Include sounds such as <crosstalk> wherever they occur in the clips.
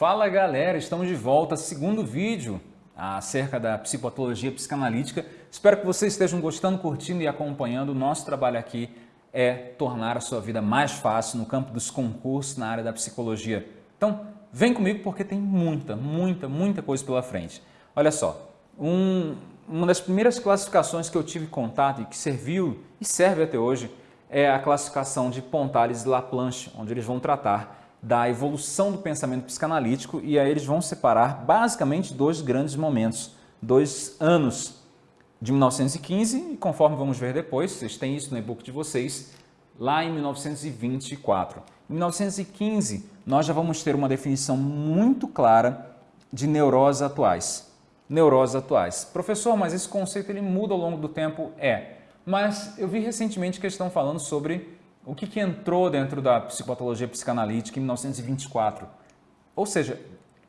Fala galera, estamos de volta, segundo vídeo acerca da psicopatologia psicanalítica. Espero que vocês estejam gostando, curtindo e acompanhando. O nosso trabalho aqui é tornar a sua vida mais fácil no campo dos concursos na área da psicologia. Então, vem comigo porque tem muita, muita, muita coisa pela frente. Olha só, um, uma das primeiras classificações que eu tive contato e que serviu e serve até hoje é a classificação de Pontales e Laplanche, onde eles vão tratar da evolução do pensamento psicanalítico e aí eles vão separar basicamente dois grandes momentos, dois anos de 1915 e conforme vamos ver depois, vocês têm isso no e-book de vocês, lá em 1924. Em 1915, nós já vamos ter uma definição muito clara de neuroses atuais. Neuroses atuais. Professor, mas esse conceito ele muda ao longo do tempo? É. Mas eu vi recentemente que eles estão falando sobre o que, que entrou dentro da psicopatologia psicanalítica em 1924. Ou seja,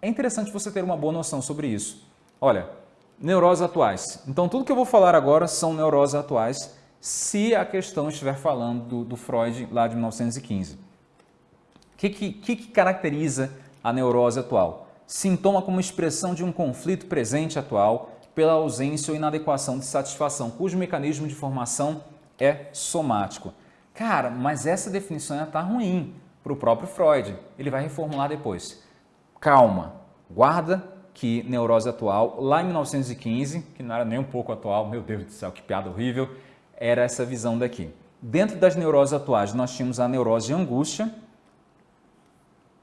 é interessante você ter uma boa noção sobre isso. Olha, neuroses atuais. Então, tudo que eu vou falar agora são neuroses atuais, se a questão estiver falando do, do Freud lá de 1915. O que, que, que caracteriza a neurose atual? Sintoma como expressão de um conflito presente atual pela ausência ou inadequação de satisfação, cujo mecanismo de formação é somático. Cara, mas essa definição já está ruim para o próprio Freud. Ele vai reformular depois. Calma, guarda que neurose atual, lá em 1915, que não era nem um pouco atual, meu Deus do céu, que piada horrível, era essa visão daqui. Dentro das neuroses atuais, nós tínhamos a neurose de angústia,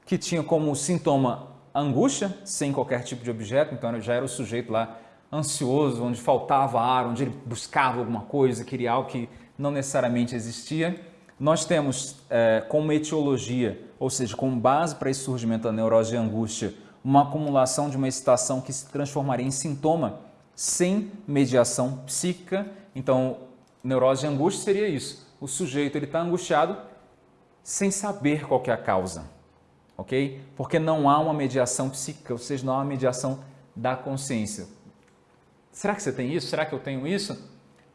que tinha como sintoma angústia, sem qualquer tipo de objeto, então já era o sujeito lá ansioso, onde faltava ar, onde ele buscava alguma coisa, queria algo que não necessariamente existia. Nós temos é, como etiologia, ou seja, como base para esse surgimento da neurose de angústia, uma acumulação de uma excitação que se transformaria em sintoma sem mediação psíquica. Então, neurose de angústia seria isso. O sujeito está angustiado sem saber qual é a causa, ok? Porque não há uma mediação psíquica, ou seja, não há uma mediação da consciência. Será que você tem isso? Será que eu tenho isso?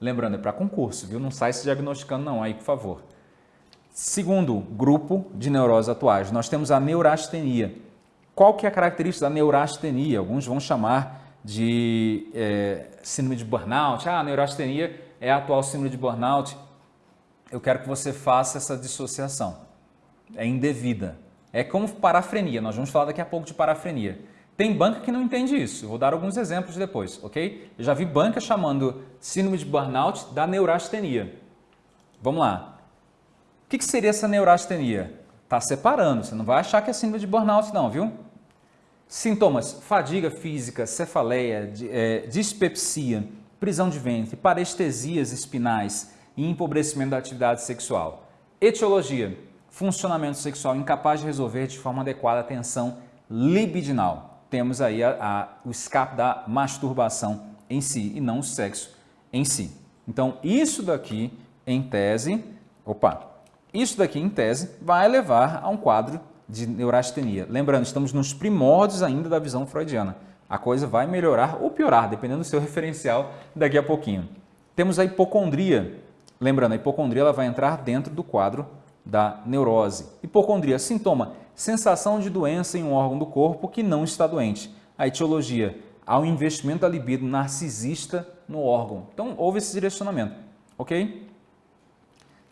Lembrando, é para concurso, viu? Não sai se diagnosticando não aí, por favor. Segundo grupo de neuroses atuais, nós temos a neurastenia. Qual que é a característica da neurastenia? Alguns vão chamar de é, síndrome de burnout. Ah, a neurastenia é a atual síndrome de burnout. Eu quero que você faça essa dissociação. É indevida. É como parafrenia. Nós vamos falar daqui a pouco de parafrenia. Tem banca que não entende isso. Vou dar alguns exemplos depois, ok? Eu já vi banca chamando síndrome de burnout da neurastenia. Vamos lá. O que, seria essa neurastenia? Está separando, você não vai achar que é síndrome de burnout não, viu? Sintomas, fadiga física, cefaleia, é, dispepsia, prisão de ventre, parestesias espinais e empobrecimento da atividade sexual. Etiologia, funcionamento sexual incapaz de resolver de forma adequada a tensão libidinal temos aí a, a, o escape da masturbação em si e não o sexo em si. Então, isso daqui em tese, opa, isso daqui em tese vai levar a um quadro de neurastenia. Lembrando, estamos nos primórdios ainda da visão freudiana. A coisa vai melhorar ou piorar, dependendo do seu <laughs> referencial daqui a pouquinho. Temos a hipocondria. Lembrando, a hipocondria ela vai entrar dentro do quadro da neurose. Hipocondria, sintoma, sensação de doença em um órgão do corpo que não está doente. A etiologia, um investimento da libido narcisista no órgão. Então, houve esse direcionamento, ok?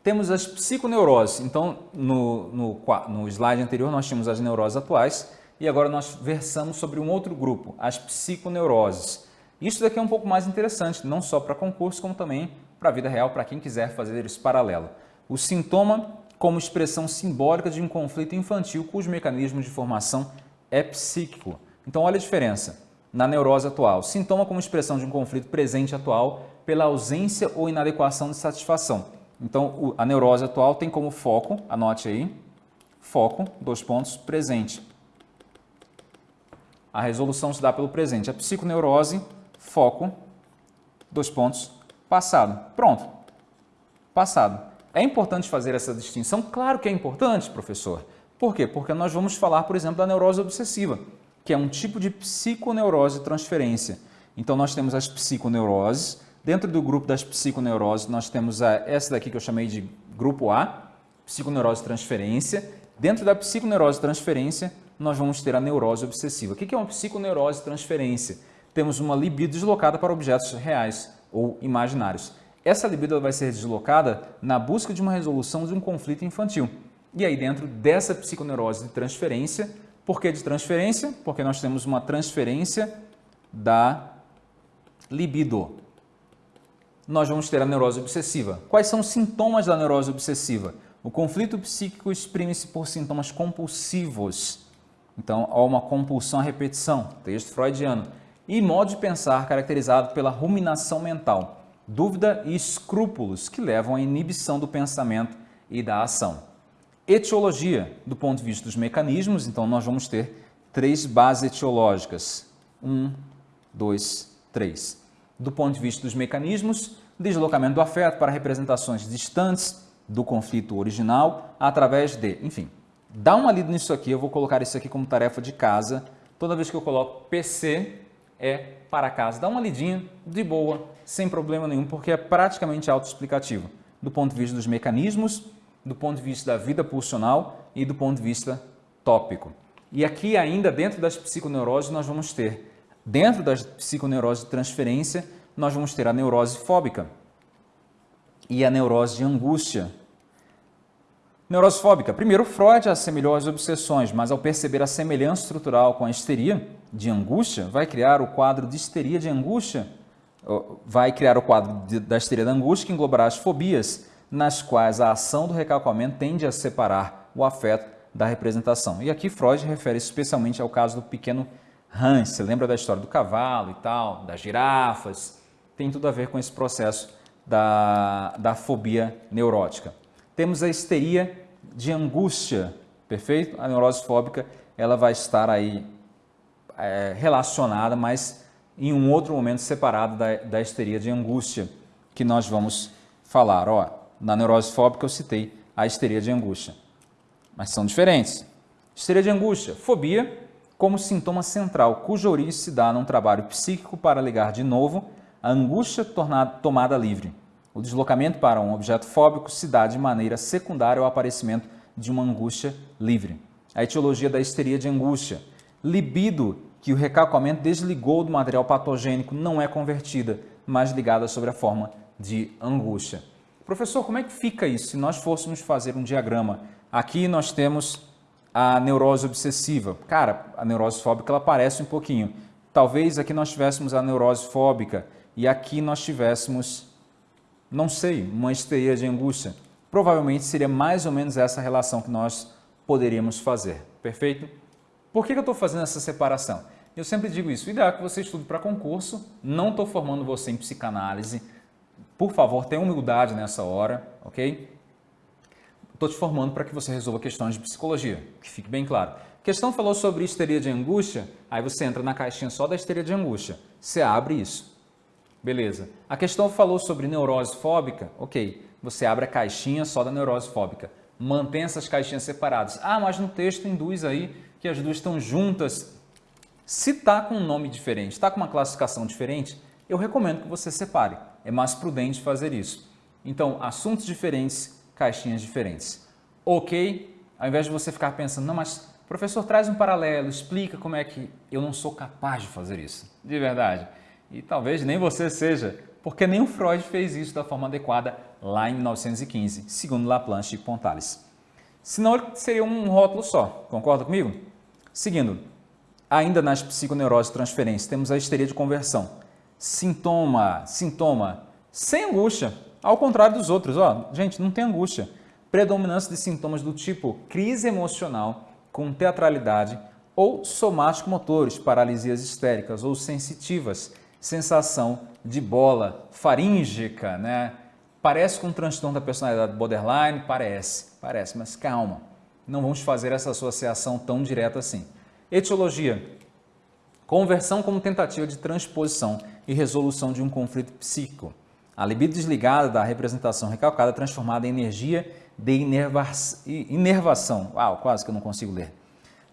Temos as psiconeuroses. Então, no, no, no slide anterior, nós tínhamos as neuroses atuais e agora nós versamos sobre um outro grupo, as psiconeuroses. Isso daqui é um pouco mais interessante, não só para concurso, como também para a vida real, para quem quiser fazer esse paralelo. O sintoma como expressão simbólica de um conflito infantil cujo mecanismo de formação é psíquico. Então, olha a diferença na neurose atual. Sintoma como expressão de um conflito presente atual pela ausência ou inadequação de satisfação. Então, a neurose atual tem como foco, anote aí, foco, dois pontos, presente. A resolução se dá pelo presente. A psiconeurose, foco, dois pontos, passado. Pronto. Passado. É importante fazer essa distinção? Claro que é importante, professor. Por quê? Porque nós vamos falar, por exemplo, da neurose obsessiva, que é um tipo de psiconeurose transferência. Então, nós temos as psiconeuroses. Dentro do grupo das psiconeuroses, nós temos a, essa daqui que eu chamei de grupo A, psiconeurose transferência. Dentro da psiconeurose transferência, nós vamos ter a neurose obsessiva. O que é uma psiconeurose transferência? Temos uma libido deslocada para objetos reais ou imaginários. Essa libido vai ser deslocada na busca de uma resolução de um conflito infantil. E aí dentro dessa psiconeurose de transferência, por que de transferência? Porque nós temos uma transferência da libido. Nós vamos ter a neurose obsessiva. Quais são os sintomas da neurose obsessiva? O conflito psíquico exprime-se por sintomas compulsivos. Então, há uma compulsão à repetição, texto freudiano. E modo de pensar caracterizado pela ruminação mental, dúvida e escrúpulos que levam à inibição do pensamento e da ação. Etiologia, do ponto de vista dos mecanismos, então nós vamos ter três bases etiológicas. Um, dois, três. Do ponto de vista dos mecanismos, deslocamento do afeto para representações distantes, do conflito original através de, enfim, dá uma lida nisso aqui, eu vou colocar isso aqui como tarefa de casa. Toda vez que eu coloco PC é para casa. Dá uma lidinha de boa, sem problema nenhum, porque é praticamente autoexplicativo do ponto de vista dos mecanismos, do ponto de vista da vida pulsional e do ponto de vista tópico. E aqui ainda dentro das psiconeuroses nós vamos ter, dentro das psiconeuroses de transferência, nós vamos ter a neurose fóbica e a neurose de angústia. Neurose fóbica. Primeiro, Freud assemelhou as obsessões, mas ao perceber a semelhança estrutural com a histeria de angústia, vai criar o quadro de histeria de angústia, vai criar o quadro de, da histeria da angústia que englobará as fobias, nas quais a ação do recalcamento tende a separar o afeto da representação. E aqui Freud refere especialmente ao caso do pequeno Hans. Você lembra da história do cavalo e tal, das girafas? Tem tudo a ver com esse processo da, da fobia neurótica. Temos a histeria de angústia, perfeito? A neurose fóbica ela vai estar aí é, relacionada, mas em um outro momento separado da, da histeria de angústia, que nós vamos falar. Ó, na neurose fóbica eu citei a histeria de angústia, mas são diferentes. Histeria de angústia, fobia como sintoma central, cuja origem se dá num trabalho psíquico para ligar de novo a angústia tornada, tomada livre. O deslocamento para um objeto fóbico se dá de maneira secundária ao aparecimento de uma angústia livre. A etiologia da histeria de angústia. Libido, que o recalcamento desligou do material patogênico, não é convertida, mas ligada sobre a forma de angústia. Professor, como é que fica isso se nós fôssemos fazer um diagrama? Aqui nós temos a neurose obsessiva. Cara, a neurose fóbica ela aparece um pouquinho. Talvez aqui nós tivéssemos a neurose fóbica e aqui nós tivéssemos não sei, uma histeria de angústia. Provavelmente seria mais ou menos essa relação que nós poderíamos fazer, perfeito? Por que eu estou fazendo essa separação? Eu sempre digo isso, o ideal é que você estude para concurso, não estou formando você em psicanálise, por favor, tenha humildade nessa hora, ok? Estou te formando para que você resolva questões de psicologia, que fique bem claro. A questão falou sobre histeria de angústia, aí você entra na caixinha só da histeria de angústia, você abre isso. Beleza. A questão falou sobre neurose fóbica. Ok, você abre a caixinha só da neurose fóbica. Mantém essas caixinhas separadas. Ah, mas no texto induz aí que as duas estão juntas. Se está com um nome diferente, está com uma classificação diferente, eu recomendo que você separe. É mais prudente fazer isso. Então, assuntos diferentes, caixinhas diferentes. Ok? Ao invés de você ficar pensando, não, mas professor, traz um paralelo, explica como é que eu não sou capaz de fazer isso. De verdade. E talvez nem você seja, porque nem o Freud fez isso da forma adequada lá em 1915, segundo Laplanche e Pontales. Senão seria um rótulo só, concorda comigo? Seguindo, ainda nas psiconeuroses transferências, temos a histeria de conversão. Sintoma, sintoma, sem angústia, ao contrário dos outros. Ó, gente, não tem angústia. Predominância de sintomas do tipo crise emocional com teatralidade ou somático-motores, paralisias histéricas ou sensitivas, sensação de bola faríngica, né? Parece com um transtorno da personalidade borderline? Parece, parece, mas calma. Não vamos fazer essa associação tão direta assim. Etiologia. Conversão como tentativa de transposição e resolução de um conflito psíquico. A libido desligada da representação recalcada transformada em energia de inervação. Uau, quase que eu não consigo ler.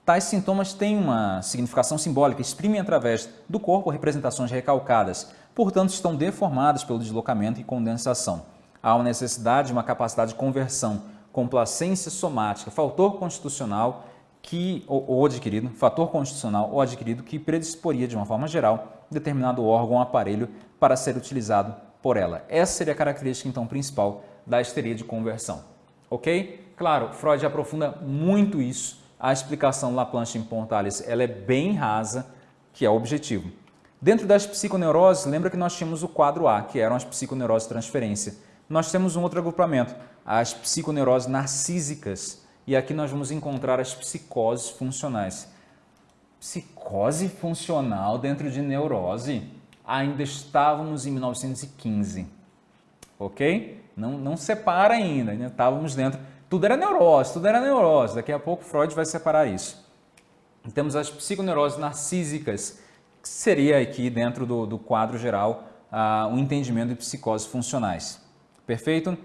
Tais sintomas têm uma significação simbólica, exprimem através do corpo representações recalcadas, portanto estão deformadas pelo deslocamento e condensação. Há uma necessidade de uma capacidade de conversão, complacência somática, fator constitucional que, ou, ou adquirido, fator constitucional ou adquirido que predisporia de uma forma geral determinado órgão ou aparelho para ser utilizado por ela. Essa seria a característica então principal da histeria de conversão. Ok? Claro, Freud aprofunda muito isso. A explicação Laplanche em Pontalis ela é bem rasa, que é o objetivo. Dentro das psiconeuroses, lembra que nós tínhamos o quadro A, que eram as psiconeuroses de transferência. Nós temos um outro agrupamento, as psiconeuroses narcísicas. E aqui nós vamos encontrar as psicoses funcionais. Psicose funcional dentro de neurose? Ainda estávamos em 1915, ok? Não, não separa ainda, ainda estávamos dentro. Tudo era neurose, tudo era neurose. Daqui a pouco Freud vai separar isso. Temos as psiconeuroses narcísicas, que seria aqui dentro do, do quadro geral uh, um entendimento de psicoses funcionais. Perfeito?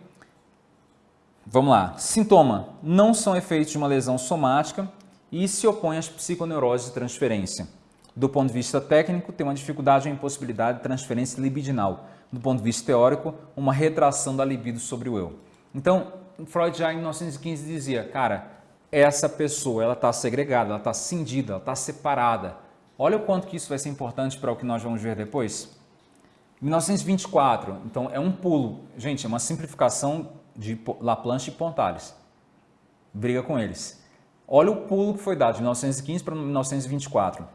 Vamos lá. Sintoma. Não são efeitos de uma lesão somática e se opõe às psiconeuroses de transferência. Do ponto de vista técnico, tem uma dificuldade ou impossibilidade de transferência libidinal. Do ponto de vista teórico, uma retração da libido sobre o eu. Então, Freud já em 1915 dizia, cara, essa pessoa ela está segregada, ela está cindida, ela está separada. Olha o quanto que isso vai ser importante para o que nós vamos ver depois. 1924, então é um pulo. Gente, é uma simplificação de Laplanche e Pontales. Briga com eles. Olha o pulo que foi dado de 1915 para 1924.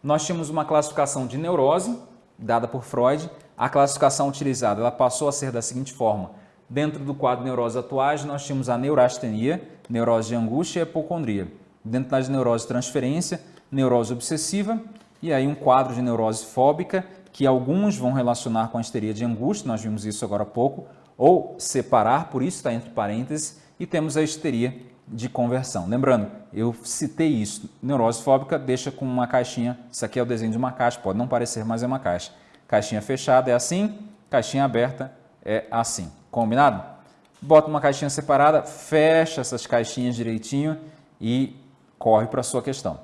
Nós tínhamos uma classificação de neurose, dada por Freud. A classificação utilizada ela passou a ser da seguinte forma. Dentro do quadro de neurose atuais, nós tínhamos a neurastenia, neurose de angústia e hipocondria. Dentro das neuroses transferência, neurose obsessiva e aí um quadro de neurose fóbica que alguns vão relacionar com a histeria de angústia, nós vimos isso agora há pouco, ou separar, por isso está entre parênteses, e temos a histeria de conversão. Lembrando, eu citei isso, neurose fóbica deixa com uma caixinha, isso aqui é o desenho de uma caixa, pode não parecer, mas é uma caixa. Caixinha fechada é assim, caixinha aberta é assim, combinado? Bota uma caixinha separada, fecha essas caixinhas direitinho e corre para a sua questão.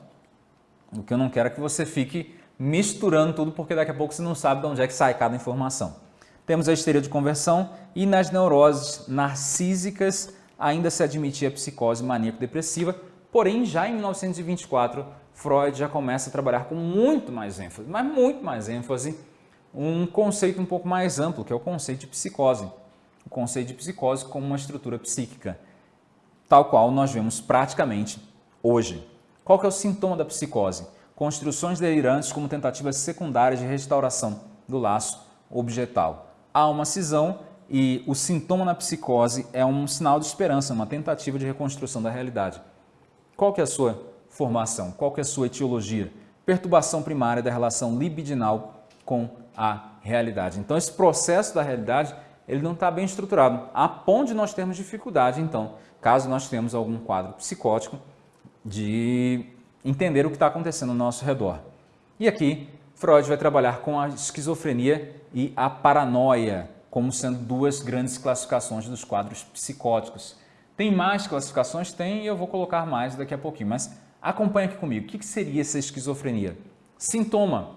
O que eu não quero é que você fique misturando tudo, porque daqui a pouco você não sabe de onde é que sai cada informação. Temos a histeria de conversão e nas neuroses narcísicas ainda se admitia a psicose maníaco-depressiva, porém já em 1924 Freud já começa a trabalhar com muito mais ênfase, mas muito mais ênfase, um conceito um pouco mais amplo, que é o conceito de psicose. O conceito de psicose como uma estrutura psíquica, tal qual nós vemos praticamente hoje. Qual que é o sintoma da psicose? Construções delirantes como tentativas secundárias de restauração do laço objetal. Há uma cisão e o sintoma na psicose é um sinal de esperança, uma tentativa de reconstrução da realidade. Qual que é a sua formação? Qual que é a sua etiologia? Perturbação primária da relação libidinal com a realidade. Então, esse processo da realidade ele não está bem estruturado, a ponto de nós termos dificuldade, então, caso nós tenhamos algum quadro psicótico, de entender o que está acontecendo ao nosso redor. E aqui, Freud vai trabalhar com a esquizofrenia e a paranoia, como sendo duas grandes classificações dos quadros psicóticos. Tem mais classificações? Tem, e eu vou colocar mais daqui a pouquinho, mas acompanha aqui comigo. O que seria essa esquizofrenia? Sintoma.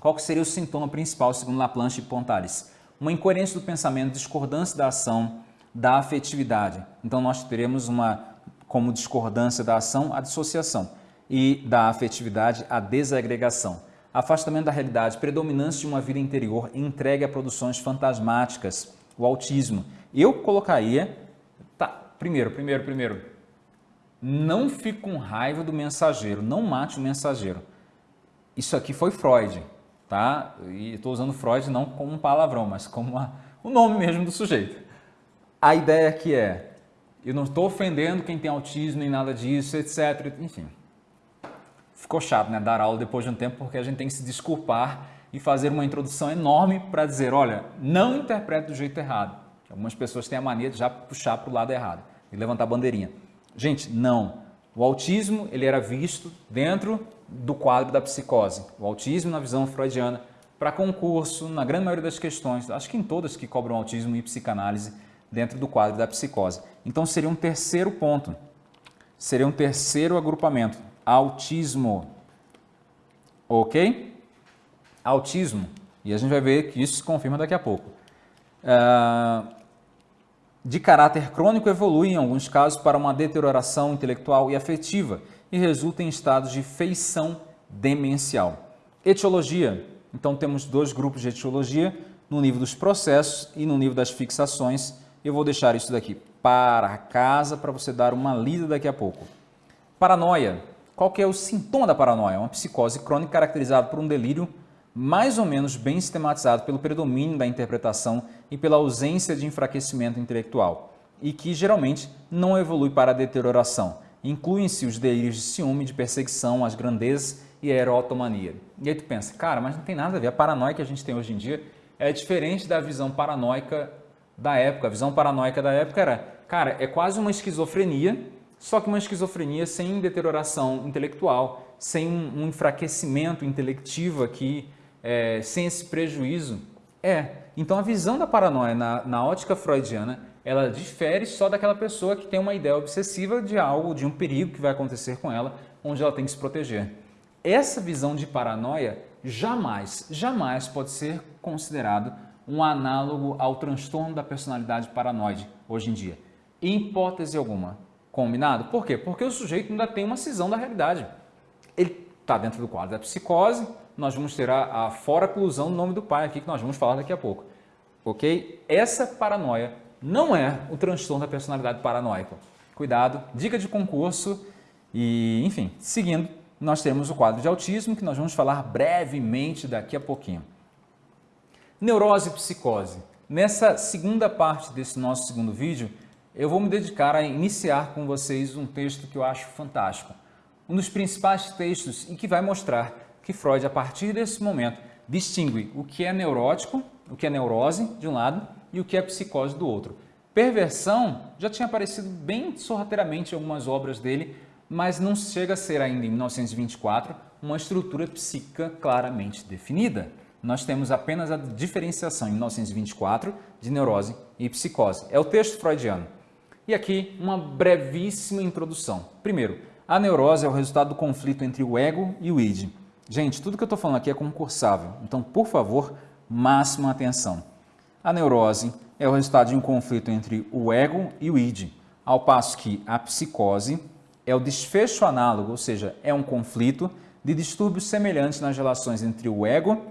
Qual seria o sintoma principal, segundo Laplanche e Pontalis? Uma incoerência do pensamento, discordância da ação, da afetividade. Então, nós teremos uma como discordância da ação, a dissociação, e da afetividade, a desagregação. Afastamento da realidade, predominância de uma vida interior entregue a produções fantasmáticas, o autismo. Eu colocaria, tá, primeiro, primeiro, primeiro, não fique com raiva do mensageiro, não mate o mensageiro. Isso aqui foi Freud, tá? E estou usando Freud não como um palavrão, mas como uma, o nome mesmo do sujeito. A ideia aqui é, eu não estou ofendendo quem tem autismo nem nada disso, etc. Enfim, ficou chato, né? Dar aula depois de um tempo, porque a gente tem que se desculpar e fazer uma introdução enorme para dizer, olha, não interprete do jeito errado. Algumas pessoas têm a mania de já puxar para o lado errado e levantar a bandeirinha. Gente, não. O autismo ele era visto dentro do quadro da psicose. O autismo, na visão freudiana, para concurso, na grande maioria das questões, acho que em todas que cobram autismo e psicanálise, dentro do quadro da psicose. Então seria um terceiro ponto, seria um terceiro agrupamento, autismo. Ok? Autismo, e a gente vai ver que isso se confirma daqui a pouco. Uh, de caráter crônico evolui, em alguns casos, para uma deterioração intelectual e afetiva e resulta em estados de feição demencial. Etiologia. Então temos dois grupos de etiologia, no nível dos processos e no nível das fixações. Eu vou deixar isso daqui para casa para você dar uma lida daqui a pouco. Paranoia. Qual que é o sintoma da paranoia? Uma psicose crônica caracterizada por um delírio mais ou menos bem sistematizado pelo predomínio da interpretação e pela ausência de enfraquecimento intelectual, e que geralmente não evolui para a deterioração. Incluem-se os delírios de ciúme, de perseguição, as grandezas e a erotomania. E aí tu pensa, cara, mas não tem nada a ver. A paranoia que a gente tem hoje em dia é diferente da visão paranoica da época. A visão paranoica da época era, cara, é quase uma esquizofrenia, só que uma esquizofrenia sem deterioração intelectual, sem um, enfraquecimento intelectivo aqui, é, sem esse prejuízo. É, então a visão da paranoia na, na ótica freudiana, ela difere só daquela pessoa que tem uma ideia obsessiva de algo, de um perigo que vai acontecer com ela, onde ela tem que se proteger. Essa visão de paranoia jamais, jamais pode ser considerado um análogo ao transtorno da personalidade paranoide hoje em dia. Em hipótese alguma. Combinado? Por quê? Porque o sujeito ainda tem uma cisão da realidade. Ele está dentro do quadro da psicose, nós vamos ter a, a fora-clusão do nome do pai aqui, que nós vamos falar daqui a pouco. Ok? Essa paranoia não é o transtorno da personalidade paranoica. Cuidado, dica de concurso e, enfim, seguindo, nós temos o quadro de autismo, que nós vamos falar brevemente daqui a pouquinho. Neurose e psicose. Nessa segunda parte desse nosso segundo vídeo, eu vou me dedicar a iniciar com vocês um texto que eu acho fantástico. Um dos principais textos e que vai mostrar que Freud, a partir desse momento, distingue o que é neurótico, o que é neurose, de um lado, e o que é psicose, do outro. Perversão já tinha aparecido bem sorrateiramente em algumas obras dele, mas não chega a ser ainda em 1924 uma estrutura psíquica claramente definida. Nós temos apenas a diferenciação em 1924 de neurose e psicose. É o texto freudiano. E aqui uma brevíssima introdução. Primeiro, a neurose é o resultado do conflito entre o ego e o id. Gente, tudo que eu estou falando aqui é concursável, então, por favor, máxima atenção. A neurose é o resultado de um conflito entre o ego e o id, ao passo que a psicose é o desfecho análogo, ou seja, é um conflito de distúrbios semelhantes nas relações entre o ego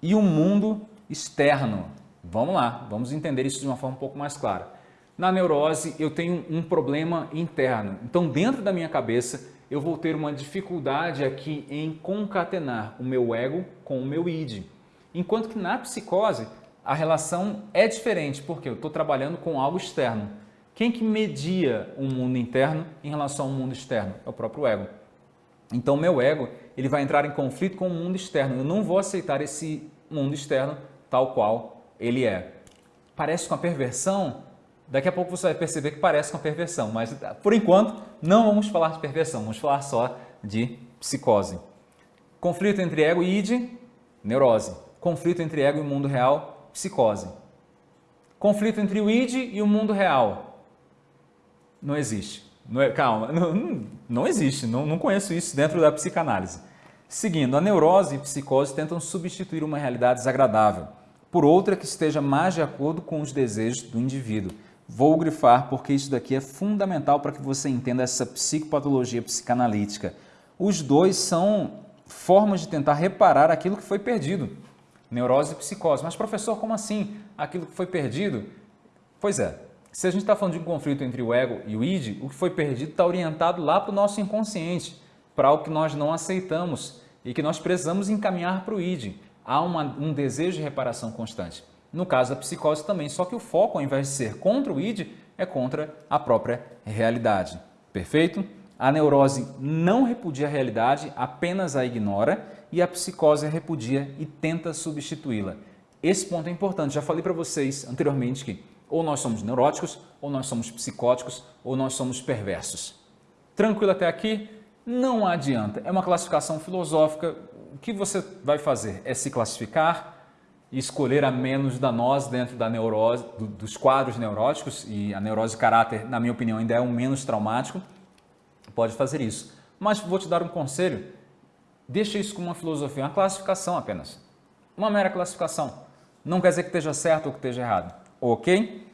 e o mundo externo. Vamos lá, vamos entender isso de uma forma um pouco mais clara. Na neurose, eu tenho um problema interno. Então, dentro da minha cabeça, eu vou ter uma dificuldade aqui em concatenar o meu ego com o meu id. Enquanto que na psicose, a relação é diferente, porque eu estou trabalhando com algo externo. Quem que media o mundo interno em relação ao mundo externo? É o próprio ego. Então, meu ego ele vai entrar em conflito com o mundo externo. Eu não vou aceitar esse mundo externo tal qual ele é. Parece com a perversão? Daqui a pouco você vai perceber que parece com a perversão, mas por enquanto não vamos falar de perversão, vamos falar só de psicose. Conflito entre ego e id, neurose. Conflito entre ego e mundo real, psicose. Conflito entre o id e o mundo real. Não existe. Não é, calma, não, não existe, não, não conheço isso dentro da psicanálise. Seguindo, a neurose e a psicose tentam substituir uma realidade desagradável por outra que esteja mais de acordo com os desejos do indivíduo. Vou grifar porque isso daqui é fundamental para que você entenda essa psicopatologia psicanalítica. Os dois são formas de tentar reparar aquilo que foi perdido. Neurose e psicose. Mas professor, como assim? Aquilo que foi perdido? Pois é, se a gente está falando de um conflito entre o ego e o id, o que foi perdido está orientado lá para o nosso inconsciente, para o que nós não aceitamos e que nós precisamos encaminhar para o id. Há uma, um desejo de reparação constante. No caso da psicose também, só que o foco, ao invés de ser contra o id, é contra a própria realidade. Perfeito? A neurose não repudia a realidade, apenas a ignora, e a psicose repudia e tenta substituí-la. Esse ponto é importante. Já falei para vocês anteriormente que ou nós somos neuróticos, ou nós somos psicóticos, ou nós somos perversos. Tranquilo até aqui? Não adianta. É uma classificação filosófica. O que você vai fazer é se classificar, escolher a menos danosa dentro da neurose, do, dos quadros neuróticos, e a neurose de caráter, na minha opinião, ainda é um menos traumático, pode fazer isso. Mas vou te dar um conselho, deixa isso como uma filosofia, uma classificação apenas. Uma mera classificação. Não quer dizer que esteja certo ou que esteja errado, ok?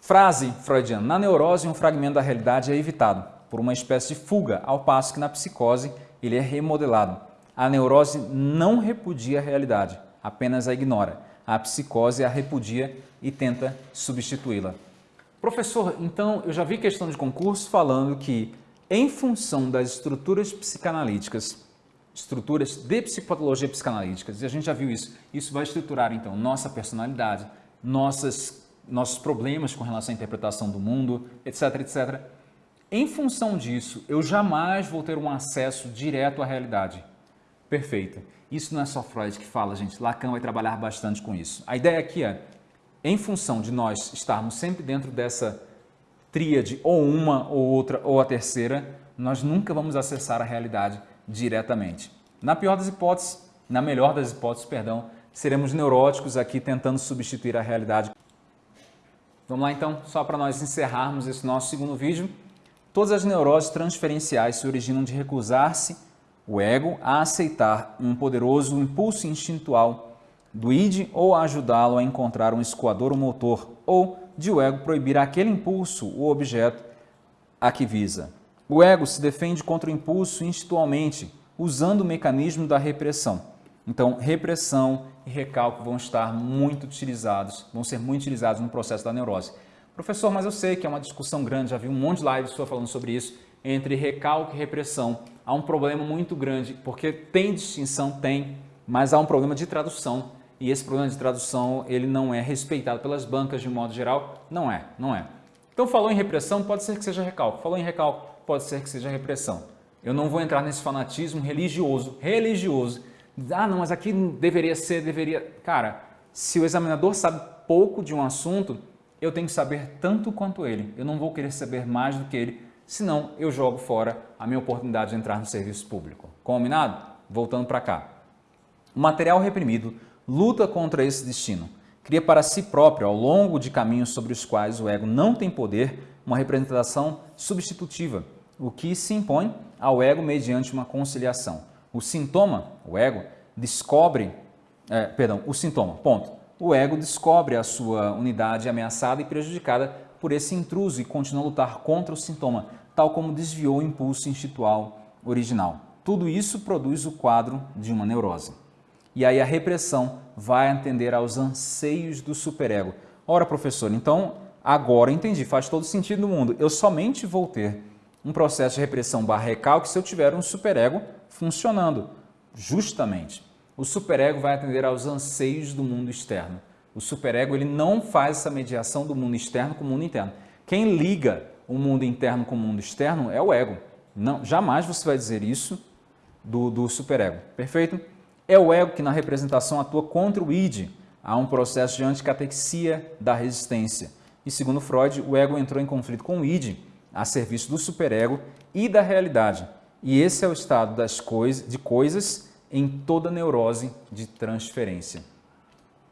Frase freudiana, na neurose um fragmento da realidade é evitado. por uma espécie de fuga, ao passo que na psicose ele é remodelado. A neurose não repudia a realidade, apenas a ignora. A psicose a repudia e tenta substituí-la. Professor, então eu já vi questão de concurso falando que em função das estruturas psicanalíticas, estruturas de psicopatologia psicanalíticas, e a gente já viu isso, isso vai estruturar então nossa personalidade, nossas, nossos problemas com relação à interpretação do mundo, etc, etc. Em função disso, eu jamais vou ter um acesso direto à realidade. Perfeito. Isso não é só Freud que fala, gente. Lacan vai trabalhar bastante com isso. A ideia aqui é, em função de nós estarmos sempre dentro dessa tríade, ou uma, ou outra, ou a terceira, nós nunca vamos acessar a realidade diretamente. Na pior das hipóteses, na melhor das hipóteses, perdão, seremos neuróticos aqui tentando substituir a realidade. Vamos lá então, só para nós encerrarmos esse nosso segundo vídeo. Todas as neuroses transferenciais se originam de recusar-se o ego a aceitar um poderoso impulso instintual do id ou a ajudá-lo a encontrar um escoador ou motor, ou de o ego proibir aquele impulso ou objeto a que visa. O ego se defende contra o impulso instintualmente, usando o mecanismo da repressão. Então, repressão e recalque vão estar muito utilizados, vão ser muito utilizados no processo da neurose. Professor, mas eu sei que é uma discussão grande, já vi um monte de lives sua falando sobre isso, entre recalque e repressão. Há um problema muito grande, porque tem distinção, tem, mas há um problema de tradução. E esse problema de tradução, ele não é respeitado pelas bancas de modo geral? Não é, não é. Então, falou em repressão, pode ser que seja recalque. Falou em recalque, pode ser que seja repressão. Eu não vou entrar nesse fanatismo religioso, religioso. Ah, não, mas aqui deveria ser, deveria... Cara, se o examinador sabe pouco de um assunto, eu tenho que saber tanto quanto ele. Eu não vou querer saber mais do que ele, senão eu jogo fora a minha oportunidade de entrar no serviço público. Combinado? Voltando para cá. O material reprimido luta contra esse destino. Cria para si próprio, ao longo de caminhos sobre os quais o ego não tem poder, uma representação substitutiva, o que se impõe ao ego mediante uma conciliação. O sintoma, o ego, descobre, é, perdão, o sintoma, ponto o ego descobre a sua unidade ameaçada e prejudicada por esse intruso e continua a lutar contra o sintoma, tal como desviou o impulso instintual original. Tudo isso produz o quadro de uma neurose. E aí a repressão vai atender aos anseios do superego. Ora, professor, então agora entendi, faz todo sentido no mundo. Eu somente vou ter um processo de repressão barra recalque se eu tiver um superego funcionando. Justamente o superego vai atender aos anseios do mundo externo. O superego ele não faz essa mediação do mundo externo com o mundo interno. Quem liga o mundo interno com o mundo externo é o ego. Não, jamais você vai dizer isso do, do superego. Perfeito? É o ego que na representação atua contra o id. Há um processo de anticatexia da resistência. E segundo Freud, o ego entrou em conflito com o id, a serviço do superego e da realidade. E esse é o estado das coisas, de coisas em toda neurose de transferência.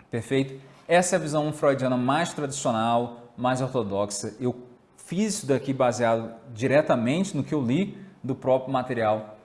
Perfeito? Essa é a visão freudiana mais tradicional, mais ortodoxa. Eu fiz isso daqui baseado diretamente no que eu li do próprio material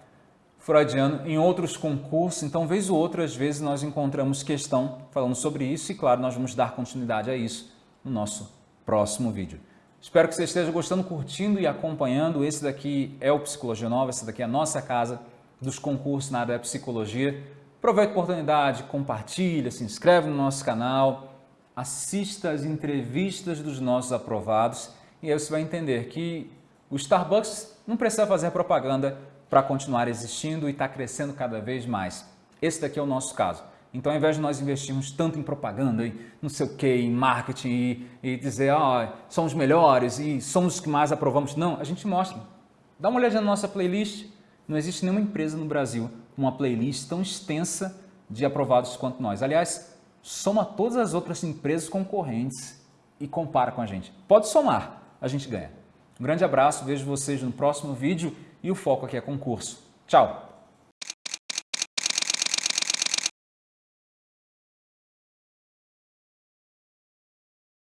freudiano em outros concursos, então vez ou outra, às vezes nós encontramos questão falando sobre isso e claro, nós vamos dar continuidade a isso no nosso próximo vídeo. Espero que você esteja gostando, curtindo e acompanhando. Esse daqui é o Psicologia Nova, essa daqui é a nossa casa dos concursos na área da psicologia. Aproveite a oportunidade, compartilha, se inscreve no nosso canal, assista as entrevistas dos nossos aprovados e aí você vai entender que o Starbucks não precisa fazer propaganda para continuar existindo e estar tá crescendo cada vez mais. Esse daqui é o nosso caso. Então, ao invés de nós investirmos tanto em propaganda, e não sei o que, em marketing e, e dizer, oh, somos melhores e somos os que mais aprovamos, não, a gente mostra. Dá uma olhada na nossa playlist, não existe nenhuma empresa no Brasil com uma playlist tão extensa de aprovados quanto nós. Aliás, soma todas as outras empresas concorrentes e compara com a gente. Pode somar, a gente ganha. Um grande abraço, vejo vocês no próximo vídeo e o foco aqui é concurso. Tchau!